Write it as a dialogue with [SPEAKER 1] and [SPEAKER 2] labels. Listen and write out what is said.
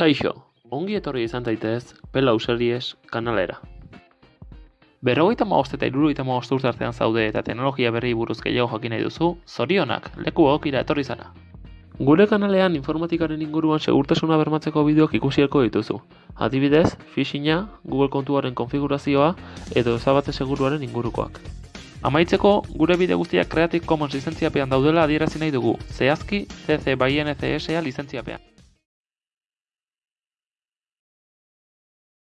[SPEAKER 1] Kaixo, ongi etorri izan zaitez Pela Series kanalera. Berrogeita maost eta irurogeita maost urte artean zaude eta teknologia berri buruz gehiago jakin nahi duzu, zorionak, leku egokira etorri zara. Gure kanalean informatikaren inguruan segurtasuna bermatzeko bideoak ikusielko dituzu. Adibidez, phishinga, Google kontuaren konfigurazioa edo ezabatze seguruaren ingurukoak. Amaitzeko, gure bide guztiak Creative Commons lizentziapean daudela adierazi nahi dugu, zehazki CC BY NCSA lizentziapean.